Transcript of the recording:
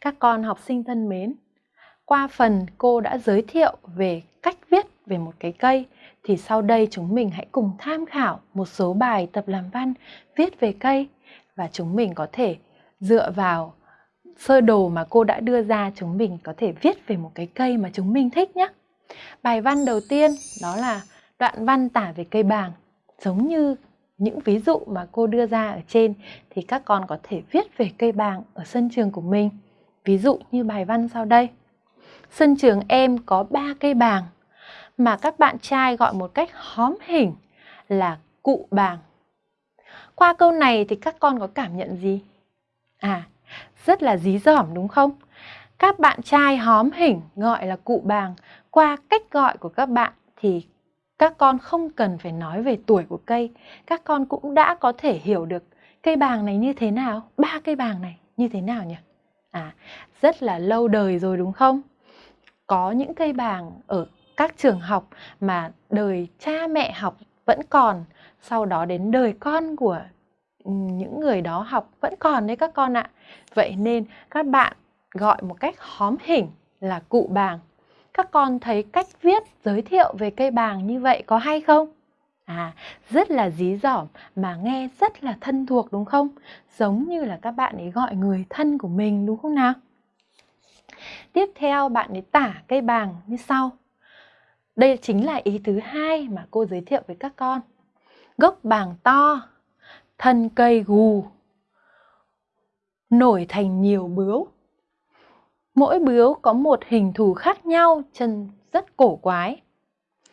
Các con học sinh thân mến, qua phần cô đã giới thiệu về cách viết về một cái cây thì sau đây chúng mình hãy cùng tham khảo một số bài tập làm văn viết về cây và chúng mình có thể dựa vào sơ đồ mà cô đã đưa ra chúng mình có thể viết về một cái cây mà chúng mình thích nhé. Bài văn đầu tiên đó là đoạn văn tả về cây bàng giống như những ví dụ mà cô đưa ra ở trên thì các con có thể viết về cây bàng ở sân trường của mình. Ví dụ như bài văn sau đây. Sân trường em có 3 cây bàng mà các bạn trai gọi một cách hóm hình là cụ bàng. Qua câu này thì các con có cảm nhận gì? À, rất là dí dỏm đúng không? Các bạn trai hóm hình gọi là cụ bàng. Qua cách gọi của các bạn thì các con không cần phải nói về tuổi của cây. Các con cũng đã có thể hiểu được cây bàng này như thế nào, ba cây bàng này như thế nào nhỉ? À, rất là lâu đời rồi đúng không? Có những cây bàng ở các trường học mà đời cha mẹ học vẫn còn, sau đó đến đời con của ừ, những người đó học vẫn còn đấy các con ạ. Vậy nên các bạn gọi một cách hóm hình là cụ bàng. Các con thấy cách viết giới thiệu về cây bàng như vậy có hay không? À, rất là dí dỏm mà nghe rất là thân thuộc đúng không? Giống như là các bạn ấy gọi người thân của mình đúng không nào? Tiếp theo bạn ấy tả cây bàng như sau. Đây chính là ý thứ hai mà cô giới thiệu với các con. Gốc bàng to, thân cây gù, nổi thành nhiều bướu. Mỗi bướu có một hình thù khác nhau, chân rất cổ quái.